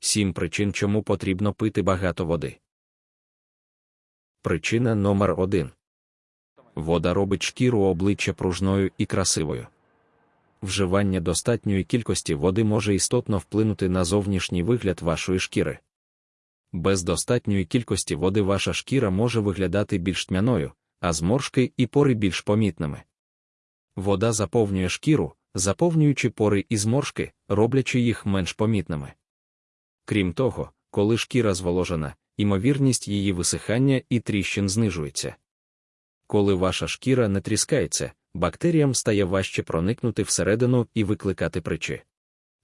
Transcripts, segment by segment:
7 причин, чому потрібно пити багато води. Причина номер 1 Вода робить шкіру обличчя пружною і красивою. Вживання достатньої кількості води може істотно вплинути на зовнішній вигляд вашої шкіри. Без достатньої кількості води ваша шкіра може виглядати більш тьмяною, а зморшки і пори більш помітними. Вода заповнює шкіру, заповнюючи пори і зморшки, роблячи їх менш помітними. Крім того, коли шкіра зволожена, ймовірність її висихання і тріщин знижується. Коли ваша шкіра не тріскається, бактеріям стає важче проникнути всередину і викликати причі.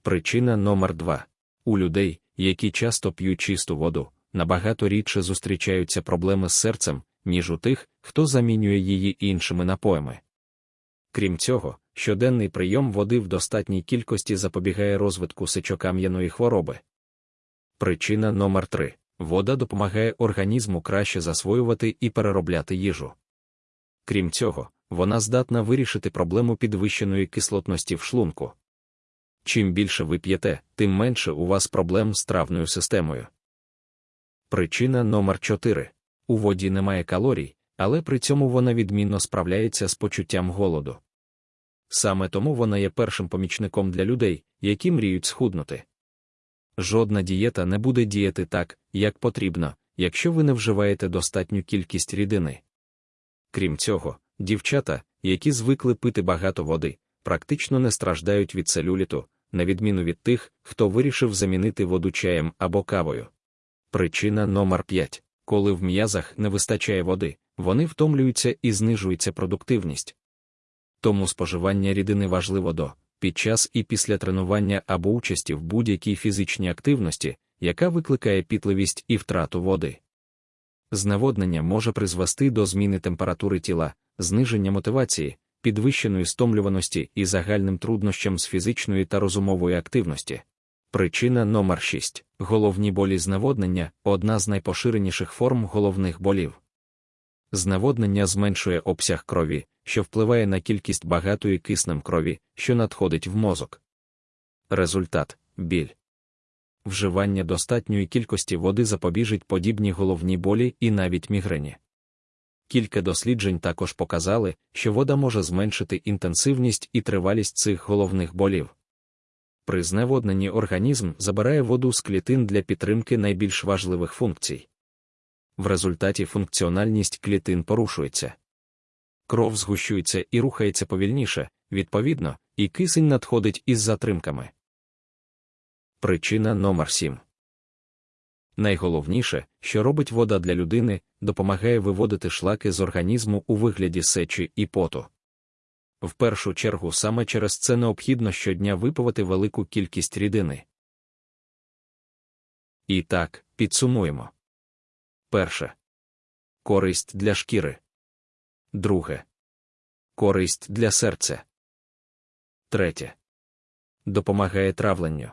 Причина номер 2 у людей, які часто п'ють чисту воду, набагато рідше зустрічаються проблеми з серцем, ніж у тих, хто замінює її іншими напоями. Крім цього, щоденний прийом води в достатній кількості запобігає розвитку сечокам'яної хвороби. Причина номер 3 вода допомагає організму краще засвоювати і переробляти їжу. Крім цього, вона здатна вирішити проблему підвищеної кислотності в шлунку. Чим більше ви п'єте, тим менше у вас проблем з травною системою. Причина номер 4 у воді немає калорій, але при цьому вона відмінно справляється з почуттям голоду. Саме тому вона є першим помічником для людей, які мріють схуднути. Жодна дієта не буде діяти так, як потрібно, якщо ви не вживаєте достатню кількість рідини. Крім цього, дівчата, які звикли пити багато води, практично не страждають від целюліту, на відміну від тих, хто вирішив замінити воду чаєм або кавою. Причина номер 5 коли в м'язах не вистачає води, вони втомлюються і знижується продуктивність. Тому споживання рідини важливо до під час і після тренування або участі в будь-якій фізичній активності, яка викликає пітливість і втрату води. Зневоднення може призвести до зміни температури тіла, зниження мотивації, підвищеної стомлюваності і загальним труднощам з фізичної та розумової активності. Причина номер 6 головні болі зневоднення одна з найпоширеніших форм головних болів. Зневоднення зменшує обсяг крові, що впливає на кількість багатої киснем крові, що надходить в мозок. Результат біль. Вживання достатньої кількості води запобіжить подібні головні болі і навіть мігрені. Кілька досліджень також показали, що вода може зменшити інтенсивність і тривалість цих головних болів. При зневодненні організм забирає воду з клітин для підтримки найбільш важливих функцій. В результаті функціональність клітин порушується. Кров згущується і рухається повільніше, відповідно, і кисень надходить із затримками. Причина номер 7 Найголовніше, що робить вода для людини, допомагає виводити шлаки з організму у вигляді сечі і поту. В першу чергу саме через це необхідно щодня випивати велику кількість рідини. І так, підсумуємо. Перше. Користь для шкіри. Друге. Користь для серця. Третє. Допомагає травленню.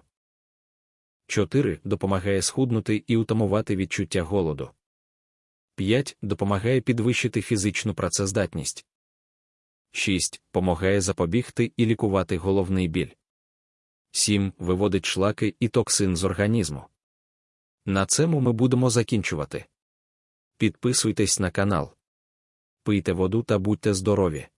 4. Допомагає схуднути і утамувати відчуття голоду. 5. Допомагає підвищити фізичну працездатність. 6. Помагає запобігти і лікувати головний біль. 7. Виводить шлаки і токсин з організму. На цьому ми будемо закінчувати. Підписуйтесь на канал. Пийте воду та будьте здорові!